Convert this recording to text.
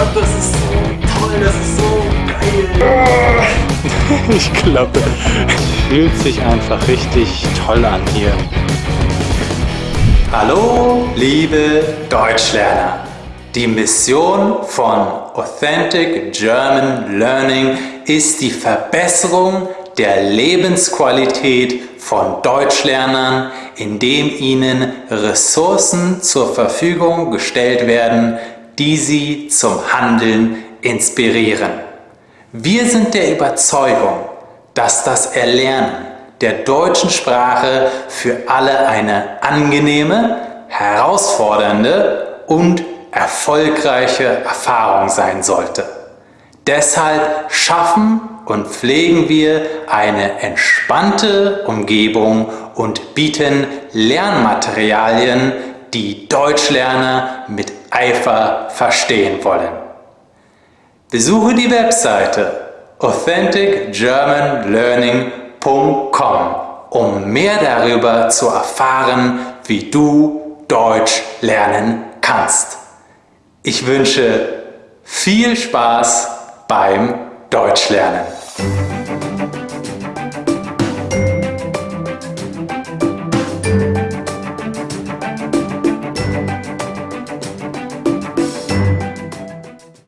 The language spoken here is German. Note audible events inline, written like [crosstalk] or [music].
Gott, das ist so toll, das ist so geil. [laughs] Ich glaube, es fühlt sich einfach richtig toll an hier. Hallo, liebe Deutschlerner! Die Mission von Authentic German Learning ist die Verbesserung der Lebensqualität von Deutschlernern, indem ihnen Ressourcen zur Verfügung gestellt werden, die sie zum Handeln inspirieren. Wir sind der Überzeugung, dass das Erlernen der deutschen Sprache für alle eine angenehme, herausfordernde und erfolgreiche Erfahrung sein sollte. Deshalb schaffen und pflegen wir eine entspannte Umgebung und bieten Lernmaterialien, die Deutschlerner mit Eifer verstehen wollen. Besuche die Webseite authenticgermanlearning.com, um mehr darüber zu erfahren, wie du Deutsch lernen kannst. Ich wünsche viel Spaß beim Deutschlernen.